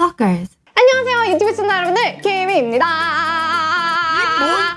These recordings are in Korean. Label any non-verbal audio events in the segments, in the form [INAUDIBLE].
Stalkers. 안녕하세요 유튜브 시청자 여러분들. 김희입니다.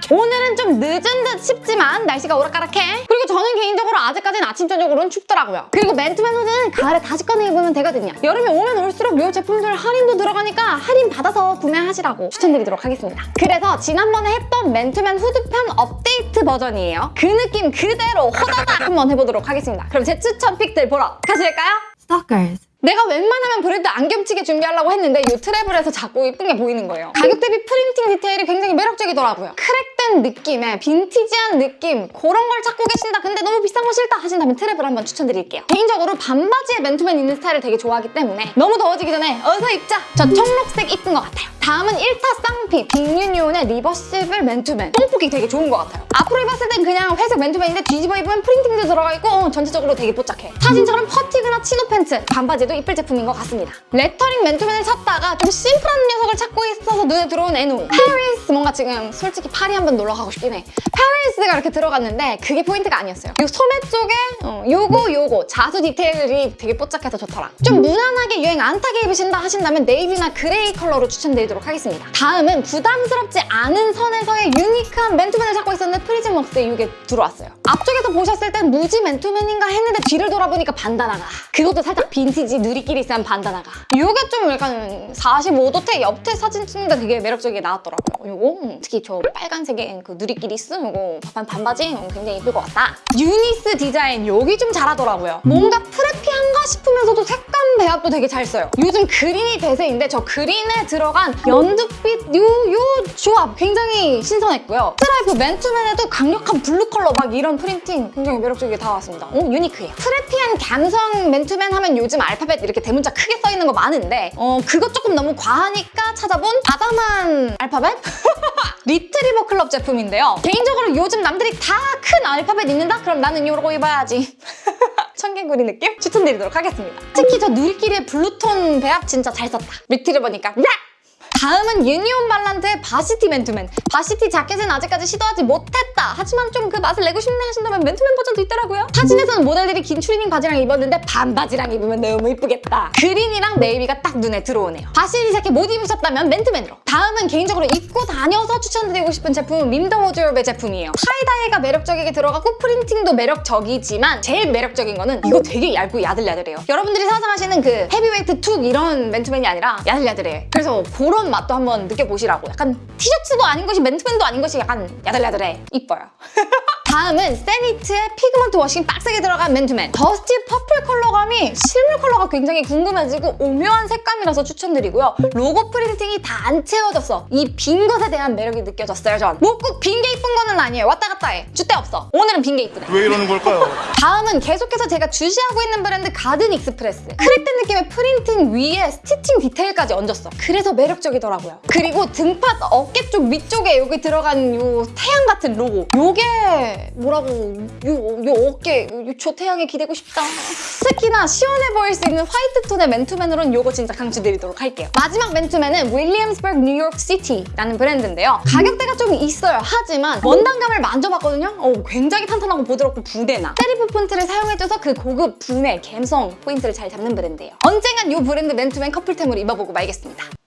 오늘은 좀 늦은 듯 싶지만 날씨가 오락가락해. 그리고 저는 개인적으로 아직까지는 아침 저녁으로는 춥더라고요. 그리고 맨투맨 후드는 가을에 다시 꺼내 입으면 되거든요. 여름이 오면 올수록 이 제품들 할인도 들어가니까 할인 받아서 구매하시라고 추천드리도록 하겠습니다. 그래서 지난번에 했던 맨투맨 후드편 업데이트 버전이에요. 그 느낌 그대로 호다닥 한번 해보도록 하겠습니다. 그럼 제 추천 픽들 보러 가실까요? Stalkers. 내가 웬만하면 브랜드 안 겹치게 준비하려고 했는데 이 트래블에서 자꾸 이쁜 게 보이는 거예요. 가격 대비 printing 디테일이 굉장히 매력적이더라고요. crack 된 느낌에 빈티지한 느낌 그런 걸 찾고 계신다. 근데 너무 비싼 거 싫다 하신다면 트래블 한번 추천드릴게요. 개인적으로 반바지에 맨투맨 입는 스타일을 되게 좋아하기 때문에 너무 더워지기 전에 어서 입자! 저 청록색 이쁜 것 같아요. 다음은 1타 쌍피 빅유니온의 reversible 맨투맨 뽕폭이 되게 좋은 것 같아요. 앞으로 입었을 땐 그냥 회색 맨투맨인데 뒤집어 입으면 printing도 들어가 있고 어, 전체적으로 되게 뽀짝해. 사진처럼 fatigue나 chino 팬츠 반바지도 이쁠 제품인 것 같습니다. 레터링 맨투맨을 찾다가 좀 심플한 녀석을 찾고 있어서 눈에 들어온 애누 페리스 뭔가 지금 솔직히 파리 한번 놀러 가고 싶긴 해. 페리스가 이렇게 들어갔는데 그게 포인트가 아니었어요. 이 소매 쪽에 어, 요거 요거 자수 디테일이 되게 뽀짝해서 좋더라. 좀 무난하게 유행 안 타게 입으신다 하신다면 네이비나 그레이 컬러로 추천드리도록 하겠습니다. 다음은 부담스럽지 않은 선에서의 unique한 맨투맨을 찾고 있었는데 프리즘웍스에 이게 들어왔어요. 앞쪽에서 보셨을 땐 무지 맨투맨인가 했는데 뒤를 돌아보니까 bandana가. 그것도 살짝 빈티지 누리끼리 있는 bandana가. 이게 좀 약간 45도태 옆태 사진 찍는데 되게 매력적이게 나왔더라고요. 요거 음, 특히 저 빨간색 의그 누리끼리 쓴 요거 반, 반바지 음, 굉장히 예쁠 것 같다. 유니스 디자인 여기 좀 잘하더라고요. 뭔가 preppy한가 싶으면서도 색감 배합도 되게 잘 써요. 요즘 그린이 대세인데 저 그린에 들어간 연두빛 요, 요 조합 굉장히 신선했고요. 스트라이프 맨투맨에도 강력한 블루 컬러 막 이런 printing 굉장히 매력적이게 나왔습니다. 오 unique해요. preppy한 감성 맨투맨 하면 요즘 알파벳 이렇게 대문자 크게 써있는 거 많은데 어 그거 조금 너무 과하니까 찾아본 아담한 알파벳? [LAUGHS] 리트리버 클럽 제품인데요. 개인적으로 요즘 남들이 다 큰 알파벳 입는다? 그럼 나는 이러고 입어야지. [LAUGHS] 청개구리 느낌? 추천드리도록 하겠습니다. 특히 저 누리끼리의 블루톤 배합 진짜 잘 썼다. 리트리버니까 야! 다음은 유니온 발란트의 varsity 맨투맨. Varsity 자켓은 아직까지 시도하지 못했다. 하지만 좀 그 맛을 내고 싶네 하신다면 맨투맨 버전도 있더라고요. 사진에서는 모델들이 긴 추리닝 바지랑 입었는데 반바지랑 입으면 너무 이쁘겠다. 그린이랑 네이비가 딱 눈에 들어오네요. Varsity 자켓 못 입으셨다면 맨투맨으로. 다음은 개인적으로 입고 다녀서 추천드리고 싶은 제품은 밈더 워즈롭의 제품이에요. Tie-dye가 매력적이게 들어가고 프린팅도 매력적이지만 제일 매력적인 거는 이거 되게 얇고 야들야들해요. 여러분들이 상상하시는 그 heavyweight 툭 이런 맨투맨이 아니라 야들야들해. 그래서 그런 맛도 한번 느껴보시라고. 약간 티셔츠도 아닌 것이 맨투맨도 아닌 것이 약간 야들야들해. 이뻐요. [LAUGHS] 다음은 세니트의 pigment washing 빡세게 들어간 맨투맨. Dusty purple 컬러감이 실물 컬러가 굉장히 궁금해지고 오묘한 색감이라서 추천드리고요. 로고 프린팅이 다 안 채워졌어. 이 빈 것에 대한 매력이 느껴졌어요, 전. 뭐 꼭 빈 게 이쁜 거는 아니에요. 왔다 갔다 해. 줏대 없어. 오늘은 빈 게 이쁘네. 왜 이러는 걸까요? [LAUGHS] 다음은 계속해서 제가 주시하고 있는 브랜드 가든 익스프레스 crack된 느낌의 프린팅 위에 stitching 디테일까지 얹었어 그래서 매력적이더라고요 그리고 등판 어깨 쪽 위쪽에 여기 들어간 요 태양 같은 로고 요게 뭐라고 요, 요 어깨 요, 저 태양에 기대고 싶다. 특히나 시원해 보일 수 있는 화이트 톤의 맨투맨으로는 요거 진짜 강추드리도록 할게요. 마지막 맨투맨은 윌리엄스버그 뉴욕 시티라는 브랜드인데요. 가격대가 좀 있어요. 하지만 원단감을 만져봤거든요. 어, 굉장히 탄탄하고 부드럽고 부티나. Serif 폰트를 사용해줘서 그 고급 부내, 감성 포인트를 잘 잡는 브랜드예요. 언젠간 이 브랜드 맨투맨 커플템으로 입어보고 말겠습니다.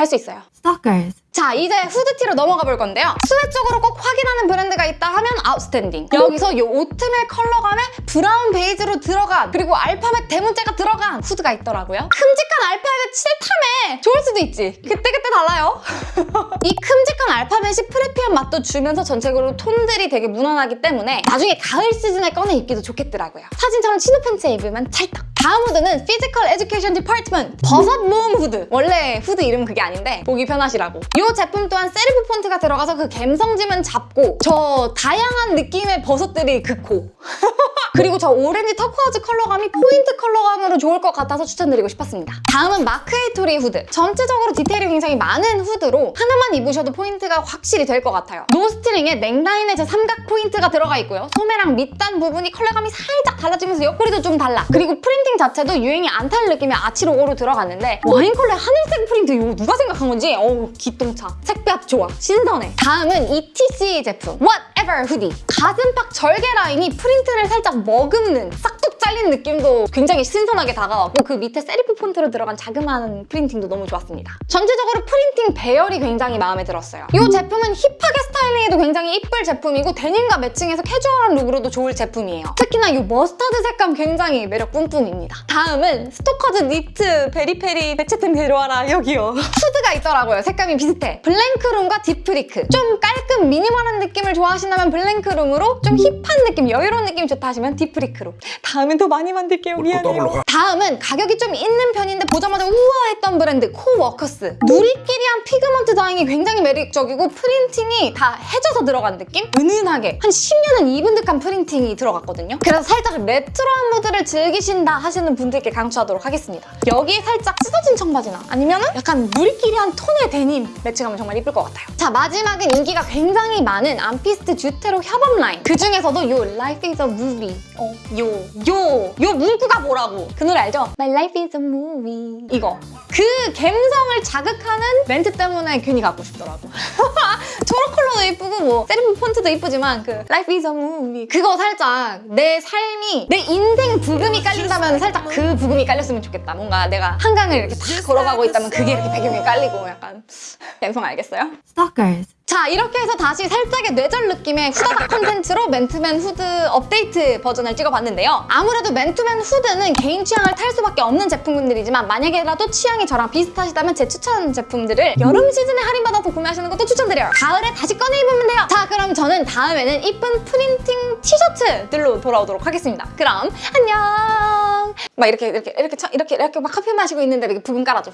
할 수 있어요. Stalkers. 자 이제 후드티로 넘어가 볼 건데요. 수혜 쪽으로 꼭 확인하는 브랜드가 있다 하면 아웃스탠딩. 여기서 이 오트밀 컬러감에 브라운 베이지로 들어간 그리고 알파벳 대문자가 들어간 후드가 있더라고요. 큼직한 알파벳 싫다며 좋을 수도 있지. 그때그때 달라요. [LAUGHS] 이 큼직한 알파벳이 preppy한 맛도 주면서 전체적으로 톤들이 되게 무난하기 때문에 나중에 가을 시즌에 꺼내 입기도 좋겠더라고요. 사진처럼 chino 팬츠에 입으면 찰떡. 다음 후드는 피지컬 에듀케이션 디파트먼트 버섯 모음 후드. 원래 후드 이름은 그게 아닌데 보기 편하시라고. 이 제품 또한 serif 폰트가 들어가서 그 감성짐은 잡고 저 다양한 느낌의 버섯들이 극호. [LAUGHS] 그리고 저 오렌지 turquoise 컬러감이 포인트 컬러감으로 좋을 것 같아서 추천드리고 싶었습니다. 다음은 마크에이토리 후드. 전체적으로 디테일이 굉장히 많은 후드로 하나만 입으셔도 포인트가 확실히 될 것 같아요. No string에 넥라인에 제 삼각 포인트가 들어가 있고요. 소매랑 밑단 부분이 컬러감이 살짝 달라지면서 옆구리도 좀 달라. 그리고 프린팅 자체도 유행이 안 탈 느낌의 아치 로고로 들어갔는데 와인 컬러의 하늘색 프린트 이거 누가 생각한 건지 어우 기똥차. 색배합 좋아. 신선해. 다음은 ETC 제품 Whatever hoodie. 가슴팍 절개 라인이 프린트를 살짝 머금는 싹둑 잘린 느낌도 굉장히 신선하게 다가왔고 그 밑에 serif 폰트로 들어간 자그마한 프린팅도 너무 좋았습니다. 전체적으로 프린팅 배열이 굉장히 마음에 들었어요. 이 제품은 힙하게 스타일링해도 굉장히 이쁠 제품이고 데님과 매칭해서 캐주얼한 룩으로도 좋을 제품이에요. 특히나 이 머스타드 색감 굉장히 매력 뿜뿜입니다. 다음은 스토커즈 니트 Very Peri 배체템 데려와라 여기요. 후드가 있더라고요. 색감이 비슷해. 블랭크룸과 딥프리크. 좀 깔끔 미니멀한 느낌을 좋아하신다면 블랭크룸으로 좀 힙한 느낌, 여유로운 느낌이 좋다 하시면 딥프리크로. 다음엔 더 많이 만들게요. 미안해요. 다음은 가격이 좀 있는 편인데 보자마자 우와 했던 브랜드 코워커스. 누리끼리한 pigment dyeing이 굉장히 매력적이고 프린팅이 다 해져서 들어간 느낌? 은은하게 한 10년은 입은 듯한 프린팅이 들어갔거든요. 그래서 살짝 레트로한 무드를 즐기신다 하시는 분들께 강추하도록 하겠습니다. 여기에 살짝 찢어진 청바지나 아니면 은 약간 누리끼리한 톤의 데님 매칭하면 정말 이쁠 것 같아요. 자 마지막은 인기가 굉장히 많은 암피스트 주테로 협업 라인. 그 중에서도 요 Life is a Movie 어, 요, 요, 요 문구가 뭐라고? 그 노래 알죠? My Life is a Movie 이거 그 감성을 자극하는 멘트 때문에 괜히 갖고 싶더라고. [LAUGHS] 초록 컬러도 이쁘고 뭐 세리프 폰트도 이쁘지만 그 Life is a Movie 그거 살짝 내 삶이 내 인생 부금이 깔린다면 살짝 그 부금이 깔렸으면 좋겠다. 뭔가 내가 한강을 이렇게 탁 걸어가고 있다면 그게 이렇게 배경에 깔리고 약간 [LAUGHS] 감성 알겠어요? Stalkers. 자 이렇게 해서 다시 살짝의 뇌절 느낌의 후다닥 컨텐츠로 맨투맨 후드 업데이트 버전을 찍어봤는데요. 아무래도 맨투맨 후드는 개인 취향을 탈 수밖에 없는 제품군들이지만 만약에라도 취향이 저랑 비슷하시다면 제 추천 제품들을 여름 시즌에 할인받아서 구매하시는 것도 추천드려요. 가을에 다시 꺼내 입으면 돼요. 자 그럼 저는 다음에는 이쁜 프린팅 티셔츠들로 돌아오도록 하겠습니다. 그럼 안녕. 막 이렇게 이렇게 이렇게 쳐- 이렇게 이렇게 막 커피 마시고 있는데 이렇게 부금 깔아줘.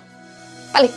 빨리.